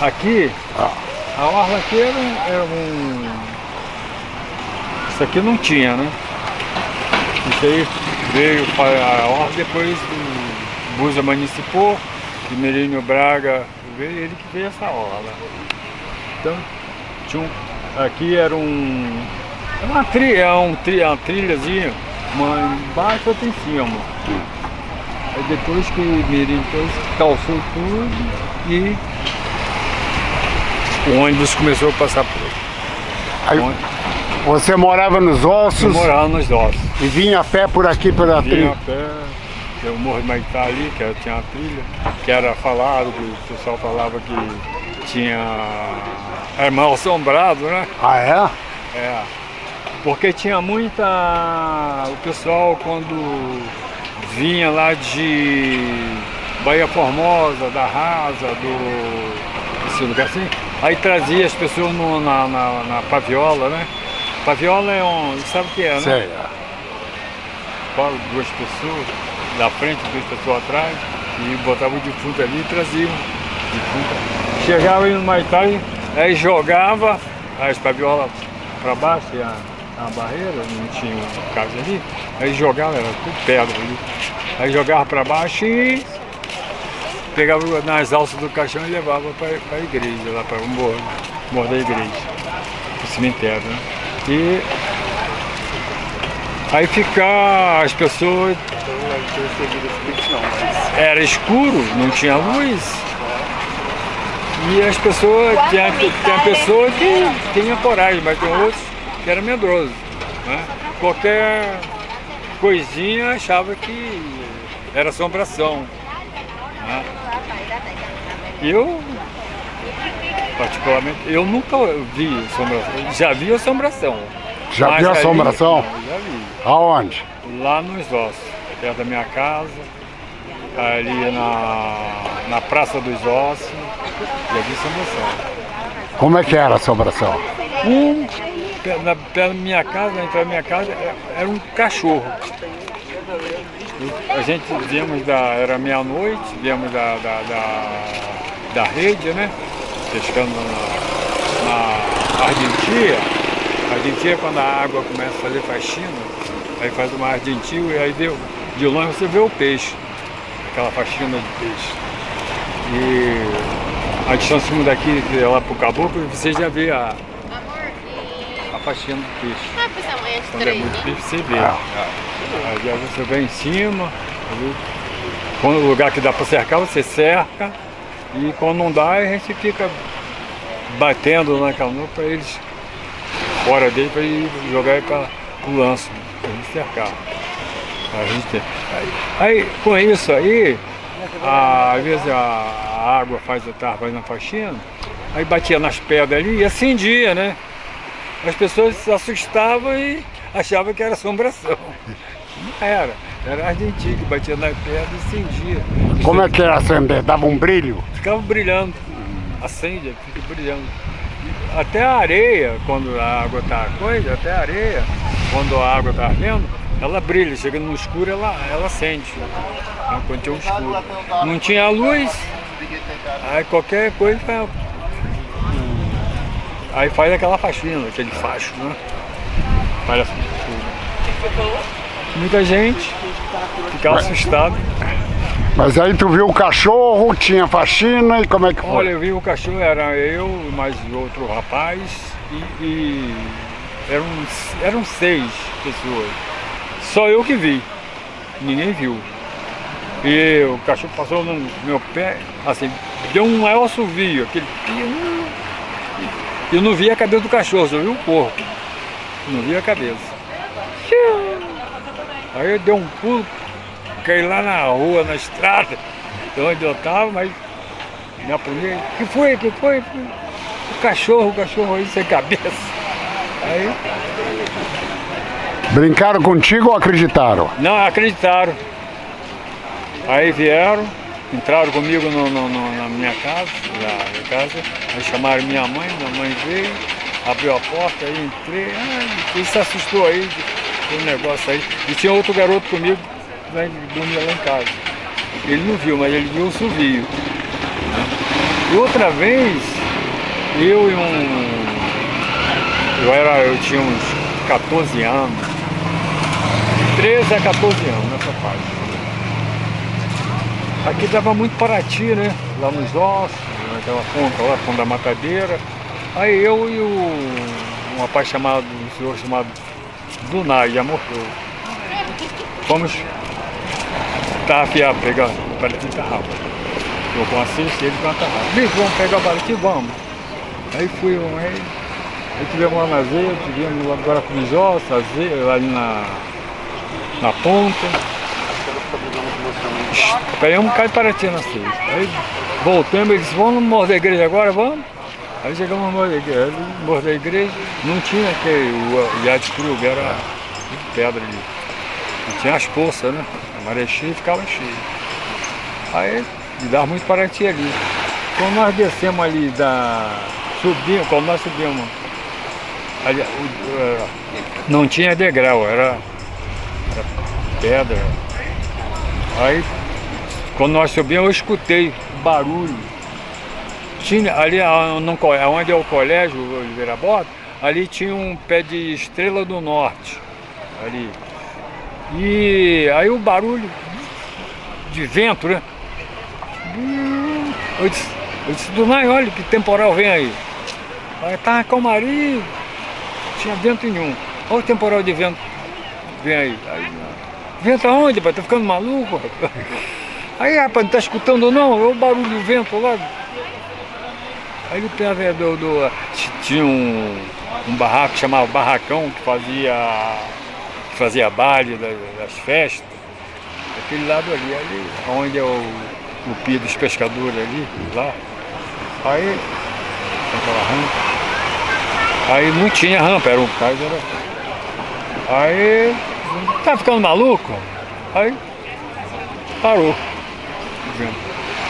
Aqui, a orla aqui era um, era um... Isso aqui não tinha, né? Isso aí veio para a orla depois do Busa Municipal, que Merino Braga veio, ele que fez essa orla. Então, tinha um, aqui era um... É uma trilha, é um, uma trilhazinha, uma embaixo e outra em cima. Aí depois que o Mirim depois calçou tudo e o ônibus começou a passar por aí. Você morava nos ossos? Eu morava nos ossos. E vinha a pé por aqui pela trilha? Vinha a pé, o Morro de Maitá ali, que tinha uma trilha, que era falado, que o pessoal falava que tinha... Era mal assombrado, né? Ah, é? É. Porque tinha muita... O pessoal quando vinha lá de Bahia Formosa, da Rasa, do... esse lugar assim, aí trazia as pessoas no, na, na, na, paviola, né? Paviola é um... sabe o que é, né? Sei. Duas pessoas da frente, duas pessoas atrás, e botavam o defunto ali e traziam defunto. Chegava aí no Maitá, aí jogava as paviolas para baixo, e a a barreira, não tinha um casa ali, aí jogava, era tudo pedra ali. Aí jogava para baixo e pegava nas alças do caixão e levava para a igreja, lá para o morro, morro da igreja, o cemitério, né? E aí ficar as pessoas. Era escuro, não tinha luz. E as pessoas, tinha, tinha pessoas que tinham coragem, mas tem outros que era medroso. Né? Qualquer coisinha achava que era assombração. Né? Eu, particularmente, eu nunca vi assombração. Já vi assombração. Já viu assombração? Ali, já vi. Aonde? Lá nos ossos, perto da minha casa, ali na, na Praça dos Ossos, já vi assombração. Como é que era a assombração? Um na, da minha casa, na entrada da minha casa, é, era um cachorro. A gente viemos da. era meia-noite, viemos da, da, da, da, rede, né? Pescando na, na argentina. Argentina quando a água começa a fazer faxina, aí faz uma argentina e aí deu, de longe você vê o peixe, aquela faxina de peixe. E a distância daqui lá pro caboclo, você já vê a, faxina do peixe. Ah, pois é, amanhã de Quando é muito peixe, você vê. Ah. Aí você vem em cima, quando o lugar que dá para cercar, você cerca. E quando não dá, a gente fica batendo na canoa para eles, fora dele, para ir jogar para o lanço, para gente cercar. A gente, aí, aí, com isso aí, a, às vezes a, água faz, a fazendo a faxina, aí batia nas pedras ali e acendia, né? as pessoas se assustavam e achavam que era assombração. Não era, era argentino que batia na pedra e acendia. Como é que era acender? Dava um brilho? Ficava brilhando, acende, fica brilhando. Até a areia, quando a água está coisa, até a areia, quando a água está ardendo, ela brilha, chega no escuro ela, ela acende, né, quando tinha um escuro. Não tinha luz, aí qualquer coisa Aí faz aquela faxina, aquele facho, né? Faz assim. Muita gente ficava assustado. Mas aí tu viu o cachorro, tinha faxina e como é que foi? Olha, eu vi o cachorro, era eu, mais outro rapaz e, e eram, eram seis pessoas. Só eu que vi, ninguém viu. E o cachorro passou no meu pé, assim, deu um maior assovio, aquele eu não vi a cabeça do cachorro, só vi o corpo. Não vi a cabeça. Aí eu dei um pulo, caí lá na rua, na estrada, de onde eu estava, mas me apunhei. que foi? que foi? O cachorro, o cachorro aí sem cabeça. Aí... Brincaram contigo ou acreditaram? Não, acreditaram. Aí vieram, entraram comigo no, no, no, na minha casa, na casa, aí chamaram minha mãe, minha mãe veio, abriu a porta, aí entrei, ah, ele se assustou aí o negócio aí. E tinha outro garoto comigo, que dormia lá em casa. Ele não viu, mas ele viu o subio. Né? E outra vez, eu e um... Eu, era, eu tinha uns 14 anos, 13 a 14 anos nessa fase. Aqui dava muito Paraty, né? Lá nos ossos, naquela ponta lá, ponta da matadeira. Aí eu e o, um rapaz chamado, um senhor chamado Dunai, já morreu. Fomos tarrafiar, pegar o Paraty tarrafa. Eu com a cesta e ele com a tarrafa. Vamos pegar o Paraty? Vamos. Aí fui, aí, aí tivemos lá na Zeia, tivemos agora com os ossos, ali na, na ponta. Pegamos um bocado de Paraty na sexta. Aí voltamos, eles vamos no Morro da Igreja agora, vamos? Aí chegamos no Morro da Igreja, não tinha que o Yad Krug, era de pedra ali. Não tinha as poças, né? A maré cheia ficava cheia. Aí dava muito Paraty ali. Quando nós descemos ali da. Subimos, quando nós subimos, ali, o, não tinha degrau, era, era pedra. Aí quando nós subimos, eu escutei barulho. Tinha, ali onde é o colégio, Oliveira Bota, ali tinha um pé de estrela do norte. Ali. E aí o barulho de vento, né? Eu disse, eu disse Dunai, olha que temporal vem aí. Aí tá calmaria, tinha vento nenhum. Olha o temporal de vento vem aí. aí vento aonde, pai? Tá ficando maluco? Aí, rapaz, não tá escutando não? É o barulho do vento lá. Aí ele pega do, do, tinha um, um barraco chamava Barracão, que fazia, que fazia baile das, das festas. Aquele lado ali, ali, onde é o, o pia dos pescadores ali, lá. Aí, aquela rampa. Aí não tinha rampa, era um caso, era. Aí, tá ficando maluco? Aí, parou.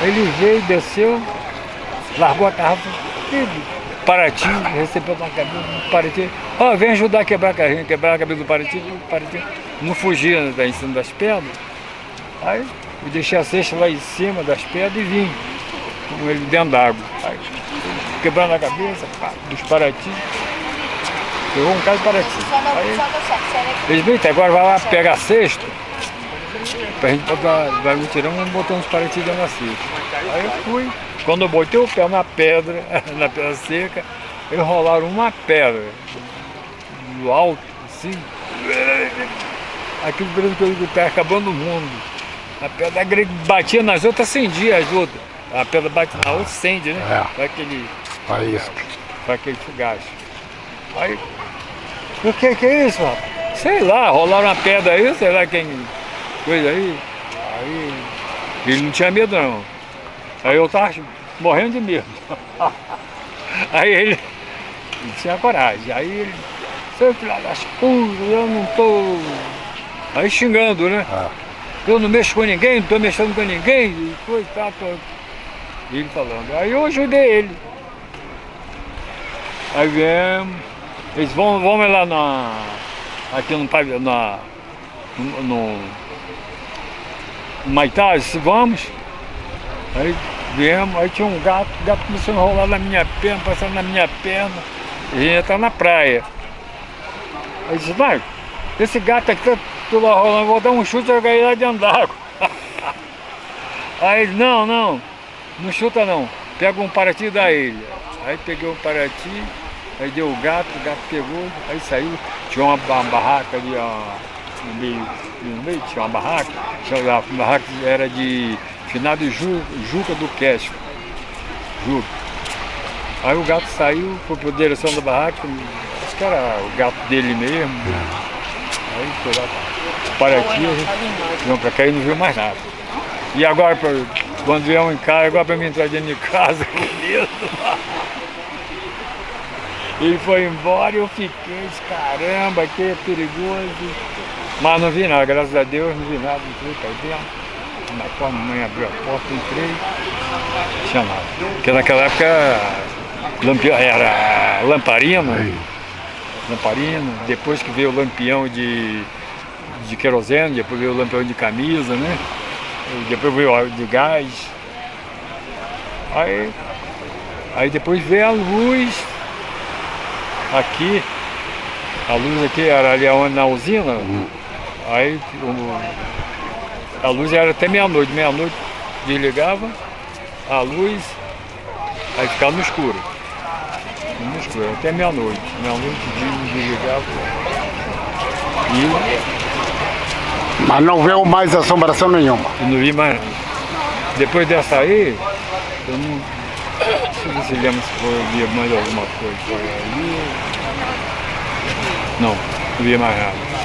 Ele veio, desceu, largou a tarrafa, Paraty, recebeu uma cabeça do Paraty. Ó, oh, vem ajudar a quebrar a carrinha, quebrar a cabeça do Paraty, o Paraty não fugia né, em cima das pedras. Aí eu deixei a cesta lá em cima das pedras e vim com ele dentro d'água. Aí quebrando a cabeça, pá, dos Paraty. Pegou um caso de Paraty. Aí, eles vêm, agora vai lá pegar a cesta pra gente botar, vai me tirando e botar uns parecidos na seca. Aí eu fui, quando eu botei o pé na pedra, na pedra seca, eles rolaram uma pedra do alto, assim, aquilo parece que eu estava acabando o mundo. A pedra batia nas outras, acendia as outras. A pedra bate na outra, acende, né? É. Para aquele, para aquele fugaz. Aí, o que, que é isso, rapaz? Sei lá, rolaram uma pedra aí, sei lá quem coisa aí. Aí ele não tinha medo não. Aí eu tava morrendo de medo. Aí ele, ele tinha coragem. Aí ele, seu filho das putas, eu não tô. Aí xingando, né? Ah. Eu não mexo com ninguém, não tô mexendo com ninguém, e coitado. Tô... Ele falando. Aí eu ajudei ele. Aí viemos, eles vão, vão lá na. Aqui no, na, no, no Maitaz, vamos. Aí viemos, aí tinha um gato, o gato começou a rolar na minha perna, passando na minha perna. E a gente está na praia. Aí disse, vai, esse gato aqui tá tudo rolando, vou dar um chute e jogar ele lá dentro d'água. Aí ele, não, não, não chuta não, pega um Paraty e dá ele. Aí peguei um Paraty, aí deu o gato, o gato pegou, aí saiu, tinha uma, uma barraca ali, ó, no meio, no meio tinha uma barraca, a barraca era de finado Ju, Juca do Queixo. Juca. Aí o gato saiu, foi para a direção da barraca, acho que era o gato dele mesmo. Aí foi lá para aqui, vamos para cá e não viu mais nada. E agora, quando viemos em casa, agora para mim entrar dentro de casa com medo. Ele foi embora e eu fiquei, caramba, que é perigoso. Mas não vi nada, graças a Deus, não vi nada, entrei para dentro. Na porta, a mãe abriu a porta, entrei, não tinha nada. Porque naquela época era lamparina, lamparina, depois que veio o lampião de, de querosene, depois veio o lampião de camisa, né? depois veio o de gás. Aí Aí depois veio a luz aqui, a luz aqui era ali onde, na usina, aí o- a luz era até meia-noite, meia-noite desligava a luz, aí ficava no escuro. No escuro, até meia-noite. Meia-noite des- desligava. E Mas não viu mais assombração nenhuma. eu não vi mais. Depois dessa aí, eu não, não sei se lembra se foi, eu via mais alguma coisa por aí. Não, não via mais nada.